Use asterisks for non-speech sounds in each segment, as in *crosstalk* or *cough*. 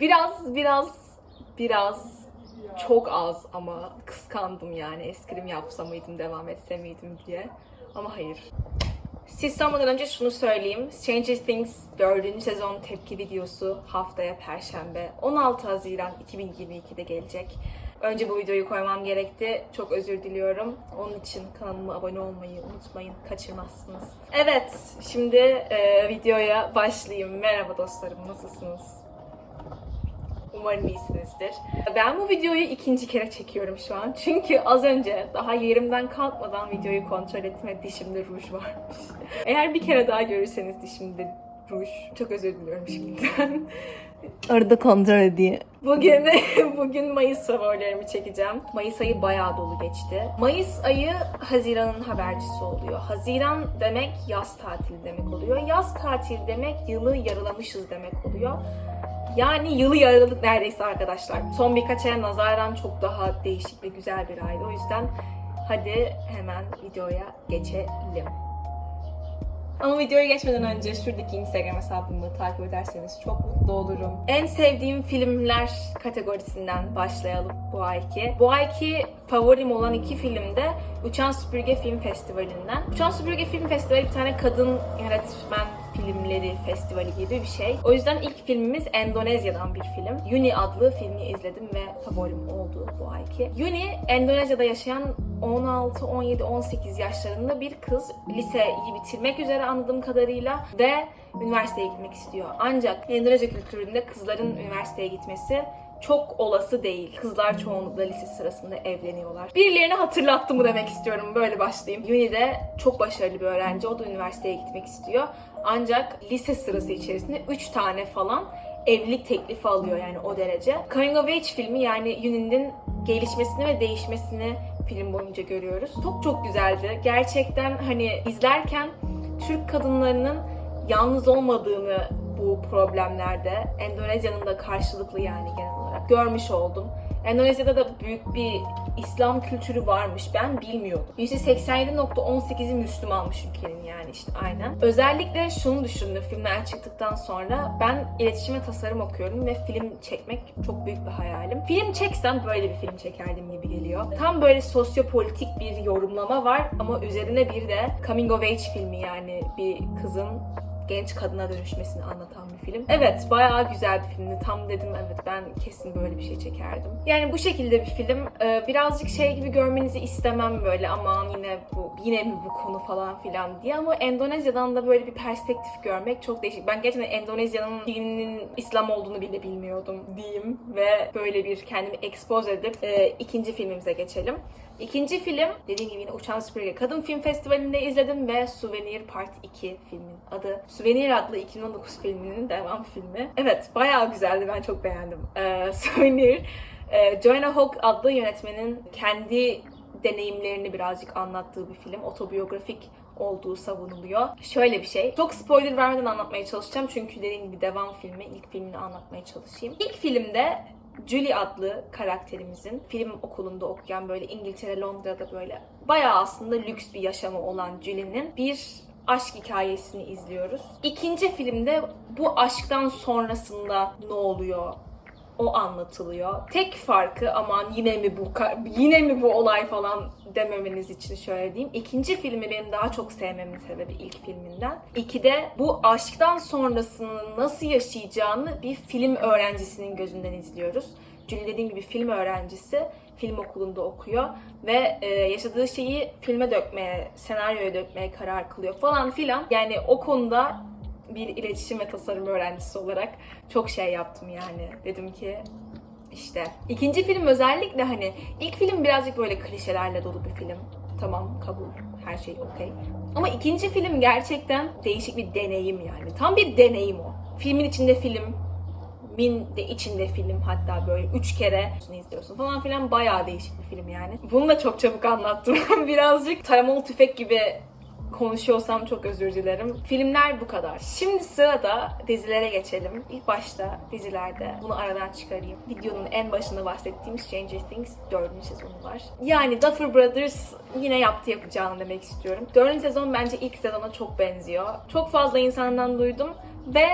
Biraz biraz biraz çok az ama kıskandım yani eskrim yapsa mıydım devam etse miydim diye. Ama hayır. Siz sormadan önce şunu söyleyeyim. Stranger Things 4. sezon tepki videosu haftaya Perşembe 16 Haziran 2022'de gelecek. Önce bu videoyu koymam gerekti. Çok özür diliyorum. Onun için kanalıma abone olmayı unutmayın. Kaçırmazsınız. Evet, şimdi e, videoya başlayayım. Merhaba dostlarım, nasılsınız? Umarım iyisinizdir. Ben bu videoyu ikinci kere çekiyorum şu an. Çünkü az önce daha yerimden kalkmadan videoyu kontrol ettim ve dişimde ruj varmış. *laughs* Eğer bir kere daha görürseniz dişimde ruj, çok özür diliyorum şimdiden. *laughs* Arada kontrol edeyim. Bugün *laughs* bugün Mayıs favorilerimi çekeceğim. Mayıs ayı bayağı dolu geçti. Mayıs ayı Haziran'ın habercisi oluyor. Haziran demek yaz tatili demek oluyor. Yaz tatili demek yılı yarılamışız demek oluyor. Yani yılı yarıladık neredeyse arkadaşlar. Son birkaç aya nazaran çok daha değişik ve güzel bir aydı. O yüzden hadi hemen videoya geçelim. Ama videoya geçmeden önce şuradaki Instagram hesabımı takip ederseniz çok mutlu olurum. En sevdiğim filmler kategorisinden başlayalım bu ayki. Bu ayki favorim olan iki film de Uçan Süpürge Film Festivali'nden. Uçan Süpürge Film Festivali bir tane kadın yönetmen filmleri festivali gibi bir şey. O yüzden ilk filmimiz Endonezya'dan bir film. Yuni adlı filmi izledim ve favorim oldu bu ayki. Yuni, Endonezya'da yaşayan 16, 17, 18 yaşlarında bir kız. Liseyi bitirmek üzere anladığım kadarıyla ve üniversiteye gitmek istiyor. Ancak Endonezya kültüründe kızların üniversiteye gitmesi çok olası değil. Kızlar çoğunlukla lise sırasında evleniyorlar. Birilerini hatırlattı mı demek istiyorum. Böyle başlayayım. Yuni de çok başarılı bir öğrenci. O da üniversiteye gitmek istiyor. Ancak lise sırası içerisinde 3 tane falan evlilik teklifi alıyor yani o derece. Coming of Age filmi yani Yuni'nin gelişmesini ve değişmesini film boyunca görüyoruz. Çok çok güzeldi. Gerçekten hani izlerken Türk kadınlarının yalnız olmadığını bu problemlerde Endonezya'nın da karşılıklı yani genel görmüş oldum. Endonezya'da da büyük bir İslam kültürü varmış. Ben bilmiyordum. %87.18'i Müslümanmış ülkenin yani işte aynen. Özellikle şunu düşündüm filmler çıktıktan sonra. Ben iletişim ve tasarım okuyorum ve film çekmek çok büyük bir hayalim. Film çeksem böyle bir film çekerdim gibi geliyor. Tam böyle sosyopolitik bir yorumlama var ama üzerine bir de coming of age filmi yani bir kızın genç kadına dönüşmesini anlatan bir film. Evet bayağı güzel bir filmdi. Tam dedim evet ben kesin böyle bir şey çekerdim. Yani bu şekilde bir film. Ee, birazcık şey gibi görmenizi istemem böyle aman yine bu yine mi bu konu falan filan diye ama Endonezya'dan da böyle bir perspektif görmek çok değişik. Ben gerçekten Endonezya'nın dininin İslam olduğunu bile bilmiyordum diyeyim ve böyle bir kendimi expose edip e, ikinci filmimize geçelim. İkinci film dediğim gibi yine Uçan Süpürge Kadın Film Festivali'nde izledim ve Souvenir Part 2 filmin adı. Souvenir adlı 2019 filminin devam filmi. Evet bayağı güzeldi ben çok beğendim. Ee, *laughs* Souvenir e, Joanna Hogg adlı yönetmenin kendi deneyimlerini birazcık anlattığı bir film. Otobiyografik olduğu savunuluyor. Şöyle bir şey. Çok spoiler vermeden anlatmaya çalışacağım çünkü dediğim gibi devam filmi. ilk filmini anlatmaya çalışayım. İlk filmde Julie adlı karakterimizin film okulunda okuyan böyle İngiltere, Londra'da böyle bayağı aslında lüks bir yaşamı olan Julie'nin bir aşk hikayesini izliyoruz. İkinci filmde bu aşktan sonrasında ne oluyor? O anlatılıyor. Tek farkı aman yine mi bu yine mi bu olay falan dememeniz için şöyle diyeyim. İkinci filmi benim daha çok sevmemin sebebi ilk filminden. İkide bu aşktan sonrasını nasıl yaşayacağını bir film öğrencisinin gözünden izliyoruz. Julie dediğim gibi film öğrencisi film okulunda okuyor ve e, yaşadığı şeyi filme dökmeye, senaryoya dökmeye karar kılıyor falan filan. Yani o konuda bir iletişim ve tasarım öğrencisi olarak çok şey yaptım yani. Dedim ki işte. ikinci film özellikle hani ilk film birazcık böyle klişelerle dolu bir film. Tamam kabul. Her şey okey. Ama ikinci film gerçekten değişik bir deneyim yani. Tam bir deneyim o. Filmin içinde film, Min de içinde film hatta böyle üç kere izliyorsun falan filan bayağı değişik bir film yani. Bunu da çok çabuk anlattım. *laughs* Birazcık taramalı tüfek gibi konuşuyorsam çok özür dilerim. Filmler bu kadar. Şimdi sırada dizilere geçelim. İlk başta dizilerde bunu aradan çıkarayım. Videonun en başında bahsettiğim Stranger Things 4. sezonu var. Yani Duffer Brothers yine yaptı yapacağını demek istiyorum. 4. sezon bence ilk sezona çok benziyor. Çok fazla insandan duydum Ve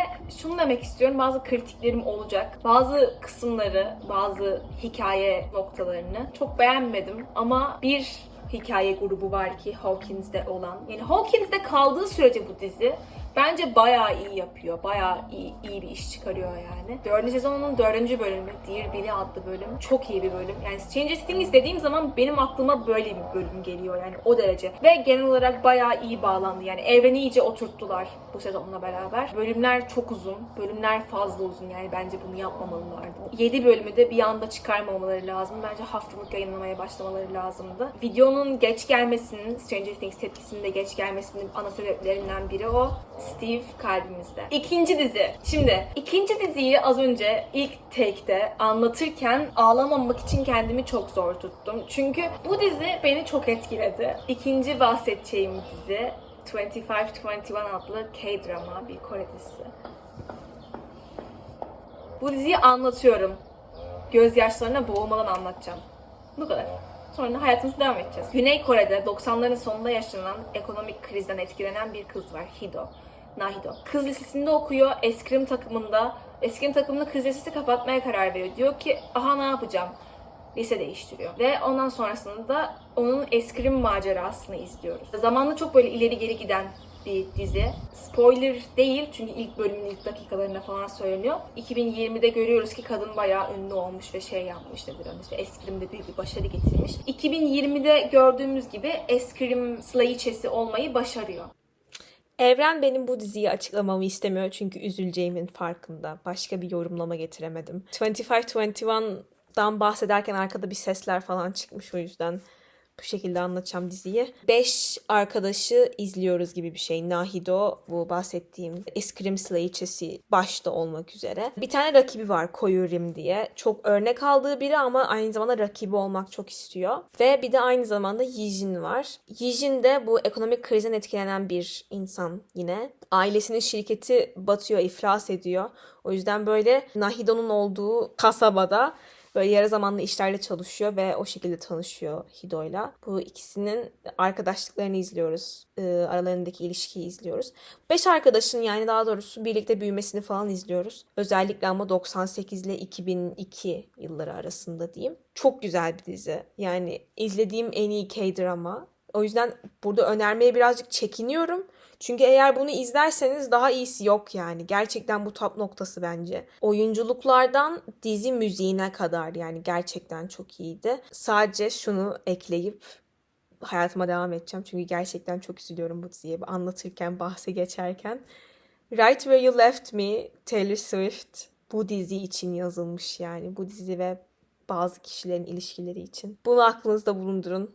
şunu demek istiyorum, bazı kritiklerim olacak. Bazı kısımları, bazı hikaye noktalarını çok beğenmedim ama bir hikaye grubu var ki Hawkins'de olan. Yani Hawkins'de kaldığı sürece bu dizi bence bayağı iyi yapıyor. Bayağı iyi, iyi bir iş çıkarıyor yani. Dördüncü sezonun dördüncü bölümü, Dear Billy adlı bölüm. Çok iyi bir bölüm. Yani Stranger Things dediğim zaman benim aklıma böyle bir bölüm geliyor yani o derece. Ve genel olarak bayağı iyi bağlandı. Yani evreni iyice oturttular bu sezonla beraber. Bölümler çok uzun. Bölümler fazla uzun yani bence bunu yapmamalılardı. 7 bölümü de bir anda çıkarmamaları lazım. Bence haftalık yayınlamaya başlamaları lazımdı. Videonun geç gelmesinin, Stranger Things tepkisinin de geç gelmesinin ana sebeplerinden biri o. Steve kalbimizde. İkinci dizi. Şimdi ikinci diziyi az önce ilk take'te anlatırken ağlamamak için kendimi çok zor tuttum. Çünkü bu dizi beni çok etkiledi. İkinci bahsedeceğim dizi 2521 adlı K-drama bir Kore dizisi. Bu diziyi anlatıyorum. Gözyaşlarına boğulmadan anlatacağım. Bu kadar. Sonra hayatımıza devam edeceğiz. Güney Kore'de 90'ların sonunda yaşanan ekonomik krizden etkilenen bir kız var. Hido. Nahido. Kız lisesinde okuyor. Eskrim takımında. Eskrim takımını kız lisesi kapatmaya karar veriyor. Diyor ki aha ne yapacağım? Lise değiştiriyor. Ve ondan sonrasında da onun eskrim macerasını izliyoruz. Zamanla çok böyle ileri geri giden bir dizi. Spoiler değil çünkü ilk bölümün ilk dakikalarında falan söyleniyor. 2020'de görüyoruz ki kadın bayağı ünlü olmuş ve şey yapmış nedir onun işte eskrimde büyük bir başarı getirmiş. 2020'de gördüğümüz gibi eskrim slayçesi olmayı başarıyor. Evren benim bu diziyi açıklamamı istemiyor çünkü üzüleceğimin farkında. Başka bir yorumlama getiremedim. 2521'dan bahsederken arkada bir sesler falan çıkmış o yüzden bu şekilde anlatacağım diziyi. Beş arkadaşı izliyoruz gibi bir şey. Nahido bu bahsettiğim eskrim slayçesi başta olmak üzere. Bir tane rakibi var Koyurim diye. Çok örnek aldığı biri ama aynı zamanda rakibi olmak çok istiyor. Ve bir de aynı zamanda Yijin var. Yijin de bu ekonomik krizden etkilenen bir insan yine. Ailesinin şirketi batıyor, iflas ediyor. O yüzden böyle Nahido'nun olduğu kasabada böyle yarı zamanlı işlerle çalışıyor ve o şekilde tanışıyor Hido'yla. Bu ikisinin arkadaşlıklarını izliyoruz. Ee, aralarındaki ilişkiyi izliyoruz. Beş arkadaşın yani daha doğrusu birlikte büyümesini falan izliyoruz. Özellikle ama 98 ile 2002 yılları arasında diyeyim. Çok güzel bir dizi. Yani izlediğim en iyi K-drama. O yüzden burada önermeye birazcık çekiniyorum. Çünkü eğer bunu izlerseniz daha iyisi yok yani. Gerçekten bu top noktası bence. Oyunculuklardan dizi müziğine kadar yani gerçekten çok iyiydi. Sadece şunu ekleyip hayatıma devam edeceğim. Çünkü gerçekten çok üzülüyorum bu diziye anlatırken, bahse geçerken. Right Where You Left Me, Taylor Swift bu dizi için yazılmış yani. Bu dizi ve bazı kişilerin ilişkileri için. Bunu aklınızda bulundurun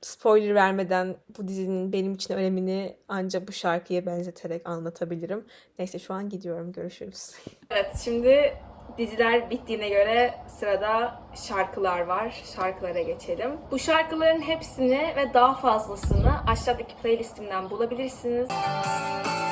spoiler vermeden bu dizinin benim için önemini ancak bu şarkıya benzeterek anlatabilirim. Neyse şu an gidiyorum. Görüşürüz. Evet şimdi diziler bittiğine göre sırada şarkılar var. Şarkılara geçelim. Bu şarkıların hepsini ve daha fazlasını aşağıdaki playlistimden bulabilirsiniz. Et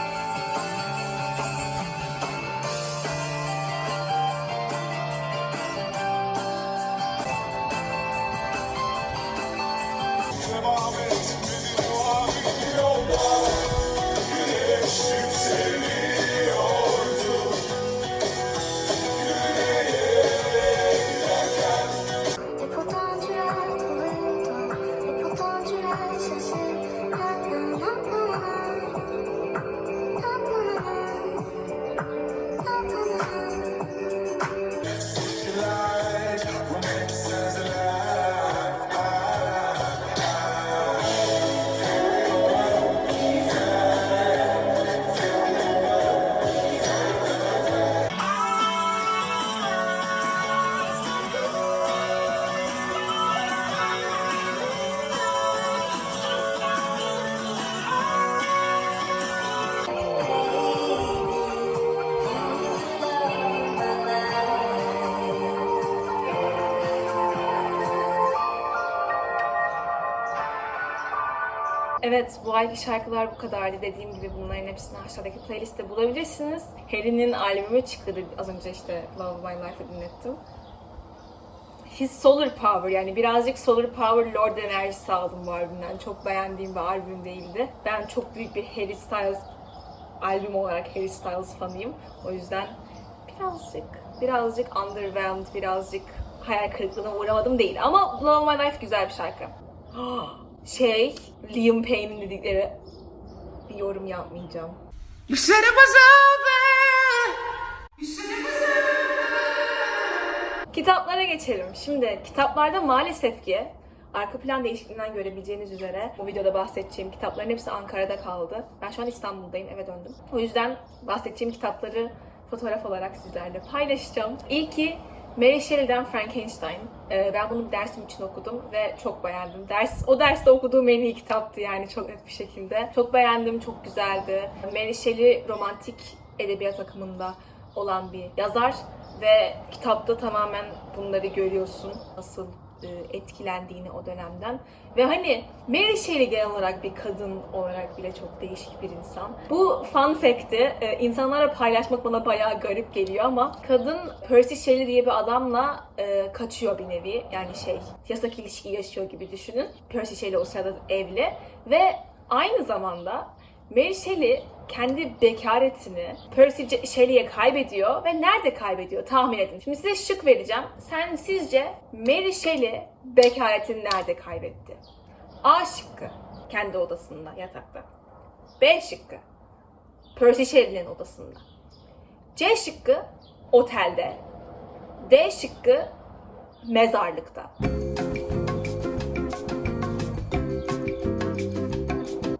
Evet bu ayki şarkılar bu kadardı. Dediğim gibi bunların hepsini aşağıdaki playlistte bulabilirsiniz. Harry'nin albümü çıktı. Az önce işte Love My Life'ı dinlettim. His Solar Power yani birazcık Solar Power Lord enerjisi aldım bu albümden. Çok beğendiğim bir albüm değildi. Ben çok büyük bir Harry Styles albüm olarak Harry Styles fanıyım. O yüzden birazcık, birazcık underwhelmed, birazcık hayal kırıklığına uğramadım değil. Ama Blow My Life güzel bir şarkı. *gasps* Şey, Liam Payne'in dedikleri bir yorum yapmayacağım. You said it was over. You said it was Kitaplara geçelim. Şimdi kitaplarda maalesef ki arka plan değişikliğinden görebileceğiniz üzere bu videoda bahsedeceğim kitapların hepsi Ankara'da kaldı. Ben şu an İstanbul'dayım, eve döndüm. O yüzden bahsedeceğim kitapları fotoğraf olarak sizlerle paylaşacağım. İlki Mary Shelley'den Frankenstein. Ee, ben bunu dersim için okudum ve çok beğendim. Ders, o derste okuduğum en iyi kitaptı yani çok net bir şekilde. Çok beğendim, çok güzeldi. Mary Shelley romantik edebiyat akımında olan bir yazar ve kitapta tamamen bunları görüyorsun. Nasıl etkilendiğini o dönemden. Ve hani Mary Shelley genel olarak bir kadın olarak bile çok değişik bir insan. Bu fun fact'i e, insanlara paylaşmak bana bayağı garip geliyor ama kadın Percy Shelley diye bir adamla e, kaçıyor bir nevi. Yani şey yasak ilişki yaşıyor gibi düşünün. Percy Shelley o sırada evli ve aynı zamanda Mary Shelley kendi bekaretini Percy Shelley'e kaybediyor ve nerede kaybediyor tahmin edin. Şimdi size şık vereceğim. Sen sizce Mary Shelley bekaretini nerede kaybetti? A şıkkı kendi odasında yatakta. B şıkkı Percy Shelley'nin odasında. C şıkkı otelde. D şıkkı mezarlıkta.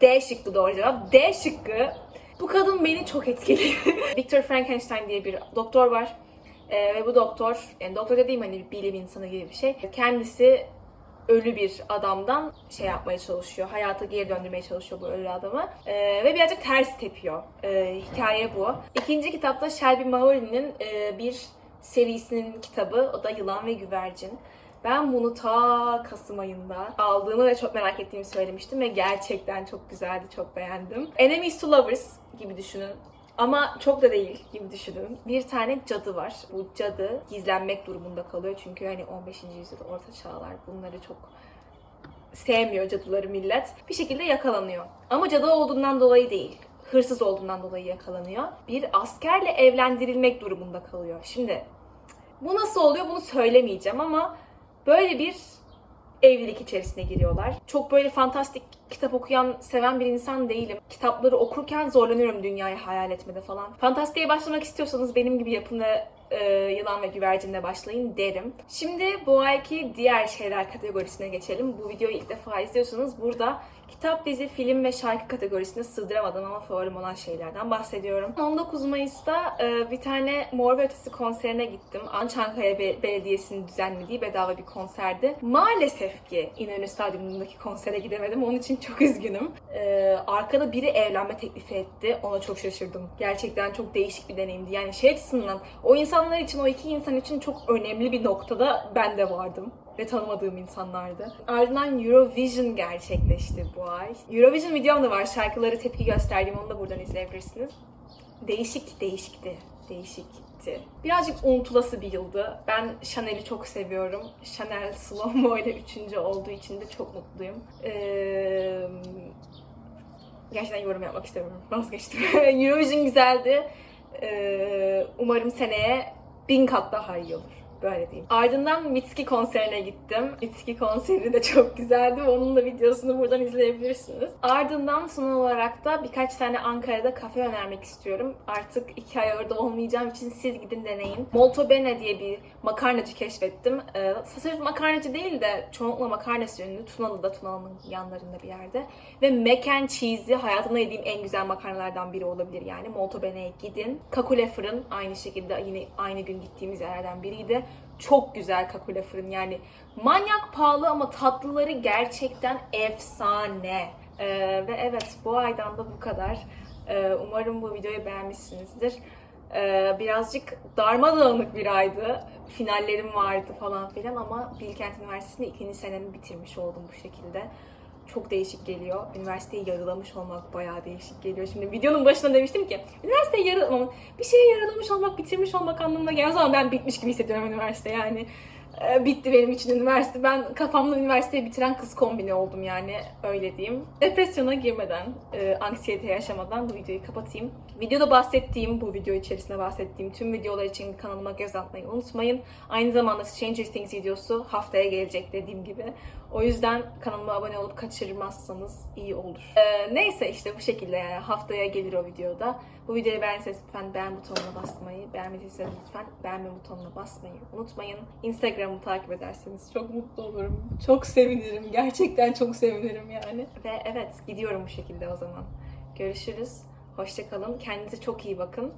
D şıkkı doğru cevap. D şıkkı. Bu kadın beni çok etkiledi. *laughs* Victor Frankenstein diye bir doktor var. Ee, ve bu doktor, yani doktor dediğim hani bilim insanı gibi bir şey. Kendisi ölü bir adamdan şey yapmaya çalışıyor. Hayata geri döndürmeye çalışıyor bu ölü adamı. Ee, ve birazcık ters tepiyor. Ee, hikaye bu. İkinci kitapta Shelby Mallory'nin e, bir serisinin kitabı. O da Yılan ve Güvercin. Ben bunu ta Kasım ayında aldığımı ve çok merak ettiğimi söylemiştim ve gerçekten çok güzeldi, çok beğendim. Enemies to Lovers gibi düşünün. Ama çok da değil gibi düşünün. Bir tane cadı var. Bu cadı gizlenmek durumunda kalıyor çünkü hani 15. yüzyılda orta çağlar bunları çok sevmiyor cadıları millet. Bir şekilde yakalanıyor. Ama cadı olduğundan dolayı değil. Hırsız olduğundan dolayı yakalanıyor. Bir askerle evlendirilmek durumunda kalıyor. Şimdi bu nasıl oluyor bunu söylemeyeceğim ama böyle bir evlilik içerisine giriyorlar. Çok böyle fantastik kitap okuyan, seven bir insan değilim. Kitapları okurken zorlanıyorum dünyayı hayal etmede falan. Fantastiğe başlamak istiyorsanız benim gibi yapın e, Yılan ve Güvercin'le başlayın derim. Şimdi bu ayki diğer şeyler kategorisine geçelim. Bu videoyu ilk defa izliyorsanız burada kitap, dizi, film ve şarkı kategorisine sığdıramadım ama favorim olan şeylerden bahsediyorum. 19 Mayıs'ta e, bir tane Mor ve Ötesi konserine gittim. An Çankaya Be- Belediyesi'nin düzenlediği bedava bir konserdi. Maalesef ki İnönü Stadyumundaki konsere gidemedim. Onun için çok üzgünüm. E, arkada biri evlenme teklifi etti. Ona çok şaşırdım. Gerçekten çok değişik bir deneyimdi. Yani şey açısından o insanlar için, o iki insan için çok önemli bir noktada ben de vardım ve tanımadığım insanlardı. Ardından Eurovision gerçekleşti bu ay. Eurovision videom da var. Şarkıları tepki gösterdiğim onu da buradan izleyebilirsiniz. Değişik, değişikti. Değişikti. Birazcık unutulası bir yıldı. Ben Chanel'i çok seviyorum. Chanel Slow Mo ile üçüncü olduğu için de çok mutluyum. Ee, gerçekten yorum yapmak istemiyorum. Vazgeçtim. *laughs* Eurovision güzeldi. Ee, umarım seneye bin kat daha iyi olur. Böyle diyeyim. Ardından Mitski konserine gittim. Mitski konseri de çok güzeldi. Onun da videosunu buradan izleyebilirsiniz. Ardından son olarak da birkaç tane Ankara'da kafe önermek istiyorum. Artık iki ay orada olmayacağım için siz gidin deneyin. Molto Bene diye bir makarnacı keşfettim. Ee, sırf makarnacı değil de çoğunlukla makarnası ünlü. Tunalı'da, Tunalı'nın yanlarında bir yerde. Ve mac and cheese'i hayatımda yediğim en güzel makarnalardan biri olabilir yani. Molto Bene'ye gidin. Kakule Fırın aynı şekilde yine aynı gün gittiğimiz yerlerden biriydi. Çok güzel kakule fırın yani manyak pahalı ama tatlıları gerçekten efsane. Ee, ve evet bu aydan da bu kadar. Ee, umarım bu videoyu beğenmişsinizdir. Ee, birazcık darmadağınık bir aydı. Finallerim vardı falan filan ama Bilkent Üniversitesi'nde ikinci senemi bitirmiş oldum bu şekilde. Çok değişik geliyor. Üniversiteyi yarılamış olmak bayağı değişik geliyor. Şimdi videonun başında demiştim ki üniversiteyi yarılamak, bir şeyi yarılamış olmak, bitirmiş olmak anlamına gelmez ama ben bitmiş gibi hissediyorum üniversite yani. Ee, bitti benim için üniversite. Ben kafamda üniversiteyi bitiren kız kombini oldum yani öyle diyeyim. Depresyona girmeden, e, anksiyete yaşamadan bu videoyu kapatayım. Videoda bahsettiğim, bu video içerisinde bahsettiğim tüm videolar için kanalıma göz atmayı unutmayın. Aynı zamanda Stranger Things videosu haftaya gelecek dediğim gibi. O yüzden kanalıma abone olup kaçırmazsanız iyi olur. Ee, neyse işte bu şekilde yani haftaya gelir o videoda. Bu videoyu beğendiyseniz lütfen beğen butonuna basmayı, beğenmediyseniz lütfen beğenme butonuna basmayı unutmayın. Instagram'ı takip ederseniz çok mutlu olurum. Çok sevinirim. Gerçekten çok sevinirim yani. Ve evet gidiyorum bu şekilde o zaman. Görüşürüz. Hoşçakalın. Kendinize çok iyi bakın.